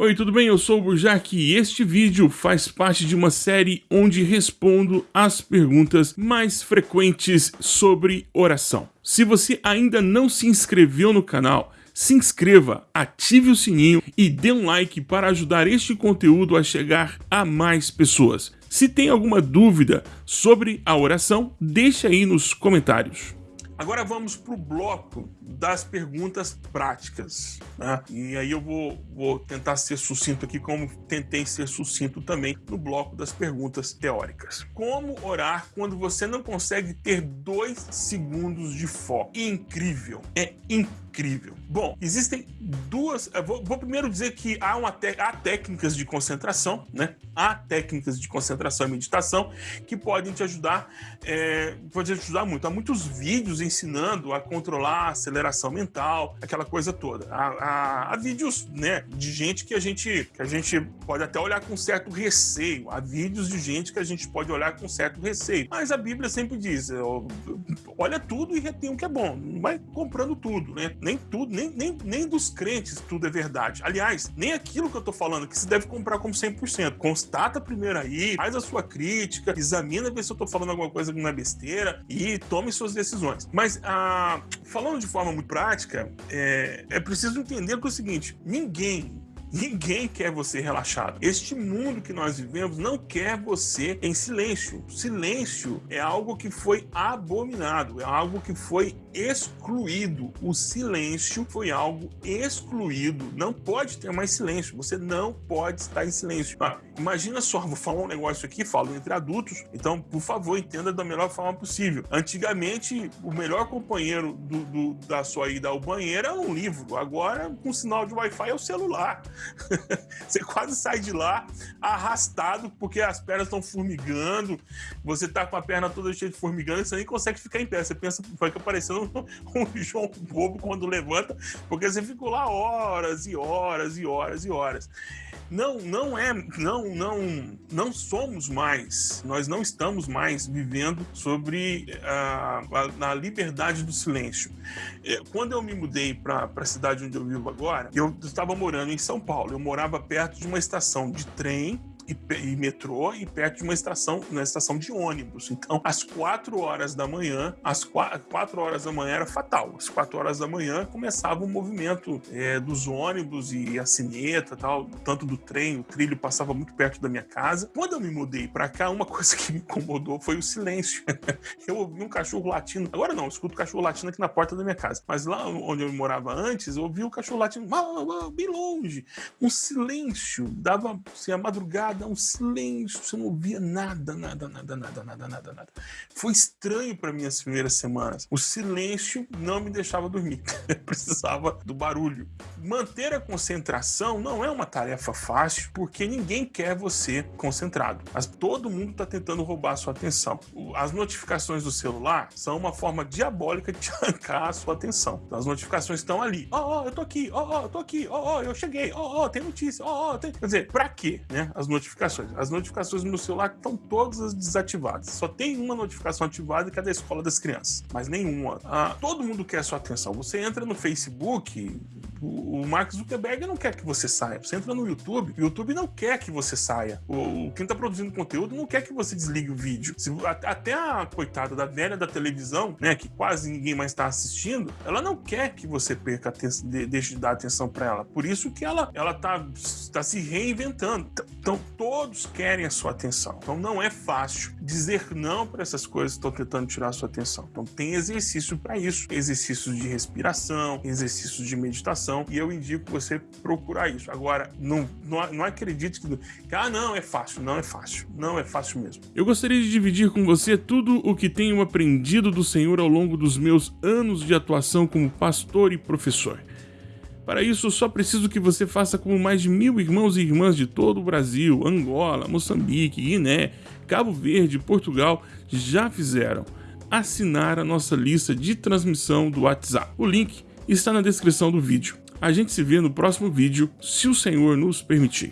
Oi, tudo bem? Eu sou o Burjac e este vídeo faz parte de uma série onde respondo as perguntas mais frequentes sobre oração. Se você ainda não se inscreveu no canal, se inscreva, ative o sininho e dê um like para ajudar este conteúdo a chegar a mais pessoas. Se tem alguma dúvida sobre a oração, deixe aí nos comentários. Agora vamos para o bloco das perguntas práticas. Né? E aí eu vou, vou tentar ser sucinto aqui, como tentei ser sucinto também no bloco das perguntas teóricas. Como orar quando você não consegue ter dois segundos de foco? Incrível! É incrível. Bom, existem duas... Vou, vou, primeiro dizer que há, uma há técnicas de concentração, né? Há técnicas de concentração e meditação que podem te ajudar, é, pode te ajudar muito. Há muitos vídeos ensinando a controlar a aceleração mental, aquela coisa toda. Há, há, há, vídeos né, de gente que a, gente, que a gente pode até olhar com certo receio. Há vídeos de gente que a gente pode olhar com certo receio. Mas a Bíblia sempre diz, olha tudo e retém o que é bom. Não vai comprando tudo, né? Nem tudo, nem, nem, nem dos crentes tudo é verdade. Aliás, nem aquilo que eu tô falando que se deve comprar como 100%. Constata primeiro aí, faz a sua crítica, examina ver se eu tô falando alguma coisa que não é besteira e tome suas decisões. Mas ah, falando de forma muito prática, é, é preciso entender que é o seguinte, ninguém Ninguém quer você relaxado. Este mundo que nós vivemos não quer você em silêncio. Silêncio é algo que foi abominado, é algo que foi excluído. O silêncio foi algo excluído. Não pode ter mais silêncio. Você não pode estar em silêncio. Ah, imagina só, vou falar um negócio aqui, falo entre adultos, então, por favor, entenda da melhor forma possível. Antigamente, o melhor companheiro do, do, da sua ida ao banheiro era um livro. Agora, com sinal de Wi-Fi, é o celular. você quase sai de lá arrastado porque as pernas estão formigando, você tá com a perna toda cheia de formigando, você nem consegue ficar em pé. Você pensa fica parecendo um, João Bobo quando levanta, porque você ficou lá horas e horas e horas e horas não, não é, não, não, não somos mais, nós não estamos mais vivendo sobre a, a, a liberdade do silêncio. É, quando eu me mudei para a cidade onde eu vivo agora, eu estava morando em São Paulo, eu morava perto de uma estação de trem e, e, metrô e perto de uma estação, uma estação de ônibus. Então, às quatro horas da manhã, às quatro horas da manhã era fatal. Às quatro horas da manhã começava o movimento é, dos ônibus e a sineta, tal, tanto do trem, o trilho passava muito perto da minha casa. Quando eu me mudei para cá, uma coisa que me incomodou foi o silêncio. eu ouvi um cachorro latindo. Agora não, eu escuto cachorro latindo aqui na porta da minha casa. Mas lá onde eu morava antes, eu ouvi o cachorro latindo bem longe. Um silêncio, dava assim, a madrugada um silêncio, você não ouvia nada, nada, nada, nada, nada, nada, nada. Foi estranho para mim as primeiras semanas. O silêncio não me deixava dormir. precisava do barulho. Manter a concentração não é uma tarefa fácil, porque ninguém quer você concentrado. Mas todo mundo está tentando roubar a sua atenção. As notificações do celular são uma forma diabólica de arrancar a sua atenção. As notificações estão ali. Ó, oh, oh, eu tô aqui. Ó, oh, ó, eu tô aqui. Ó, ó, eu cheguei. Ó, ó, tem notícia. Ó, ó, tem... Quer dizer, pra quê, né? As notificações. As notificações no celular estão todas desativadas. Só tem uma notificação ativada que é da escola das crianças, mas nenhuma. Ah, todo mundo quer a sua atenção. Você entra no Facebook, o, Mark Zuckerberg não quer que você saia. Você entra no YouTube, o YouTube não quer que você saia. O, quem está produzindo conteúdo não quer que você desligue o vídeo. Se, até a coitada da velha da televisão, né, que quase ninguém mais está assistindo, ela não quer que você perca atenção, de, deixe de dar atenção para ela. Por isso que ela ela tá, tá se reinventando. Então todos querem a sua atenção. Então não é fácil dizer não para essas coisas que estão tentando tirar a sua atenção. Então tem exercício para isso, exercícios de respiração, exercícios de meditação e eu indico você procurar isso. Agora, não, não, não acredite que, que, ah, não, é fácil. Não é fácil. Não é fácil mesmo. Eu gostaria de dividir com você tudo o que tenho aprendido do Senhor ao longo dos meus anos de atuação como pastor e professor. Para isso, só preciso que você faça como mais de mil irmãos e irmãs de todo o Brasil, Angola, Moçambique, Guiné, Cabo Verde, Portugal já fizeram. Assinar a nossa lista de transmissão do WhatsApp. O link está na descrição do vídeo. A gente se vê no próximo vídeo, se o Senhor nos permitir.